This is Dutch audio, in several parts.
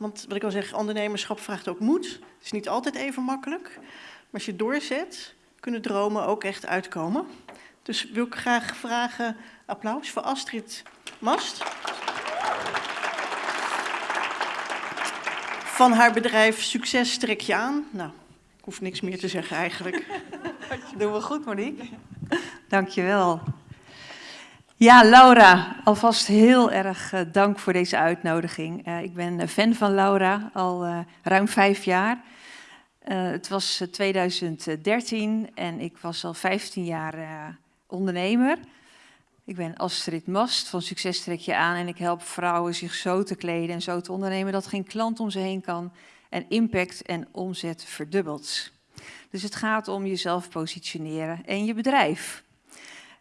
Want wat ik al zeg, ondernemerschap vraagt ook moed. Het is niet altijd even makkelijk. Maar als je doorzet, kunnen dromen ook echt uitkomen. Dus wil ik graag vragen, applaus voor Astrid Mast. Van haar bedrijf Succes trek je aan. Nou, ik hoef niks meer te zeggen eigenlijk. Doen we goed, Monique. Dankjewel. Ja, Laura, alvast heel erg uh, dank voor deze uitnodiging. Uh, ik ben fan van Laura al ruim vijf jaar. het was 2013 en ik was al 15 jaar ondernemer. Ik ben Astrid Mast van Succes Trek Je Aan en ik help vrouwen zich zo te kleden en zo te ondernemen dat geen klant om ze heen kan en impact en omzet verdubbelt. Dus het gaat om jezelf positioneren en je bedrijf.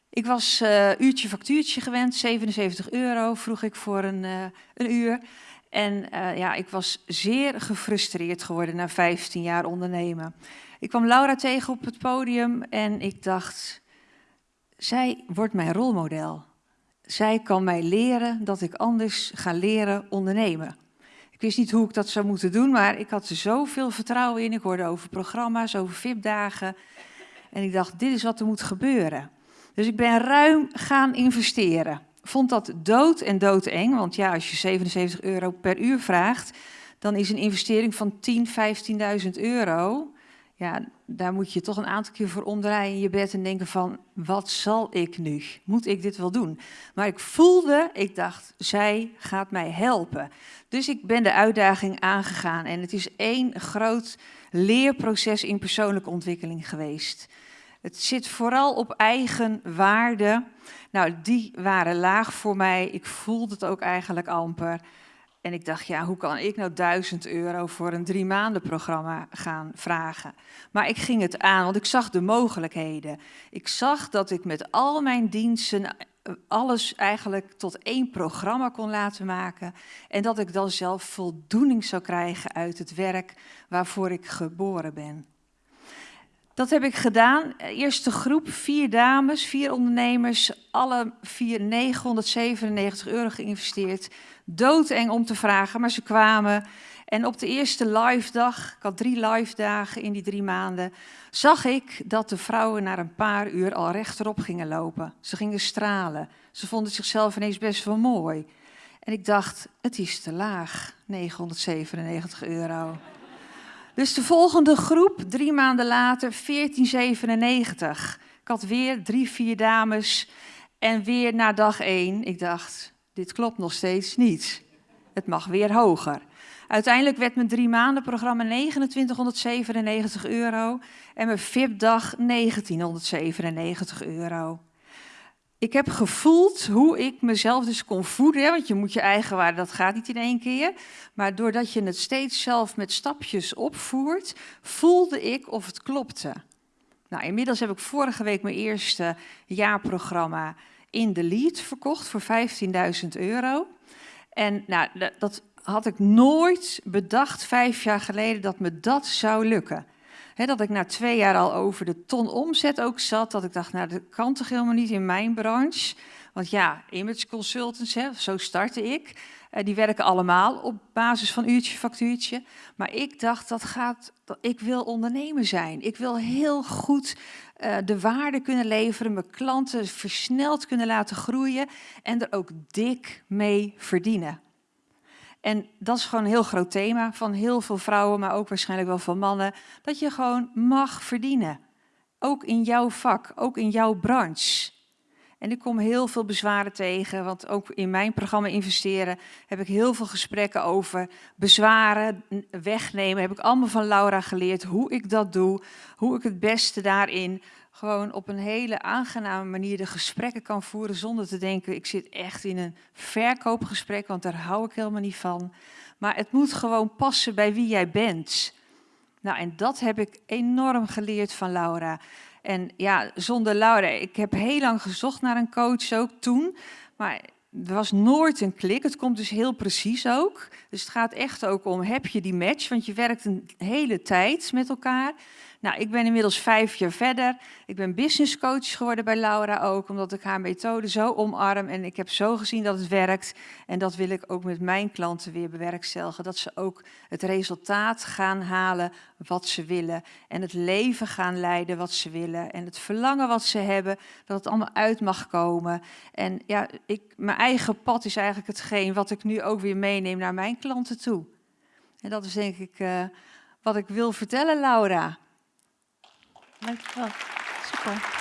Ik was uh, uurtje factuurtje gewend, 77 euro vroeg ik voor een, uh, een uur. En uh, ja, ik was zeer gefrustreerd geworden na 15 jaar ondernemen. Ik kwam Laura tegen op het podium en ik dacht, zij wordt mijn rolmodel. Zij kan mij leren dat ik anders ga leren ondernemen. Ik wist niet hoe ik dat zou moeten doen, maar ik had er zoveel vertrouwen in. Ik hoorde over programma's, over VIP-dagen. En ik dacht, dit is wat er moet gebeuren. Dus ik ben ruim gaan investeren. Vond dat dood en doodeng, want ja, als je 77 euro per uur vraagt, dan is een investering van 10, 15.000 euro, ja, daar moet je toch een aantal keer voor omdraaien in je bed en denken van, wat zal ik nu? Moet ik dit wel doen? Maar ik voelde, ik dacht, zij gaat mij helpen. Dus ik ben de uitdaging aangegaan en het is één groot leerproces in persoonlijke ontwikkeling geweest. Het zit vooral op eigen waarde. Nou, die waren laag voor mij. Ik voelde het ook eigenlijk amper. En ik dacht, ja, hoe kan ik nou 1000 euro voor een drie maanden programma gaan vragen? Maar ik ging het aan, want ik zag de mogelijkheden. Ik zag dat ik met al mijn diensten eh, alles eigenlijk tot één programma kon laten maken. En dat ik dan zelf voldoening zou krijgen uit het werk waarvoor ik geboren ben. Dat heb ik gedaan. Eerste groep, vier dames, vier ondernemers, alle vier 997 euro geïnvesteerd. Doodeng om te vragen, maar ze kwamen. En op de eerste live dag, ik had drie live dagen in die drie maanden, zag ik dat de vrouwen na een paar uur al rechterop gingen lopen. Ze gingen stralen. Ze vonden zichzelf ineens best wel mooi. En ik dacht, het is te laag, 997 euro. Dus de volgende groep, drie maanden later, 1497. Ik had weer drie, vier dames en weer na dag één. Ik dacht, dit klopt nog steeds niet. Het mag weer hoger. Uiteindelijk werd mijn drie maanden programma 2997 euro en mijn VIP-dag 1997 euro ik heb gevoeld hoe ik mezelf dus kon voeden. Want je moet je eigen waarde, dat gaat niet in één keer. Maar doordat je het steeds zelf met stapjes opvoert, voelde ik of het klopte. Nou, inmiddels heb ik vorige week mijn eerste jaarprogramma in de lead verkocht voor 15.000 euro. En nou, dat had ik nooit bedacht vijf jaar geleden dat me dat zou lukken dat ik na twee jaar al over de ton omzet ook zat. Dat ik dacht, nou dat kan toch helemaal niet in mijn branche. Want ja, image consultants, hè, zo startte ik. Uh, die werken allemaal op basis van uurtje, factuurtje. Maar ik dacht, dat gaat, dat, ik wil ondernemer zijn. Ik wil heel goed uh, de waarde kunnen leveren, mijn klanten versneld kunnen laten groeien en er ook dik mee verdienen. En dat is gewoon een heel groot thema van heel veel vrouwen, maar ook waarschijnlijk wel van mannen. Dat je gewoon mag verdienen. Ook in jouw vak, ook in jouw branche. En ik kom heel veel bezwaren tegen, want ook in mijn programma investeren heb ik heel veel gesprekken over bezwaren wegnemen. Heb ik allemaal van Laura geleerd hoe ik dat doe, hoe ik het beste daarin gewoon op een hele aangename manier de gesprekken kan voeren zonder te denken, ik zit echt in een verkoopgesprek, want daar hou ik helemaal niet van. Maar het moet gewoon passen bij wie jij bent. Nou, en dat heb ik enorm geleerd van Laura. En ja, zonder Laura, ik heb heel lang gezocht naar een coach ook toen, maar er was nooit een klik. Het komt dus heel precies ook. Dus het gaat echt ook om, heb je die match? Want je werkt een hele tijd met elkaar. Nou, ik ben inmiddels vijf jaar verder. Ik ben business coach geworden bij Laura ook, omdat ik haar methode zo omarm. En ik heb zo gezien dat het werkt. En dat wil ik ook met mijn klanten weer bewerkstelligen. Dat ze ook het resultaat gaan halen wat ze willen. En het leven gaan leiden wat ze willen. En het verlangen wat ze hebben, dat het allemaal uit mag komen. En ja, ik, mijn eigen pad is eigenlijk hetgeen wat ik nu ook weer meeneem naar mijn klanten toe. En dat is denk ik uh, wat ik wil vertellen, Laura. Dankjewel. Super.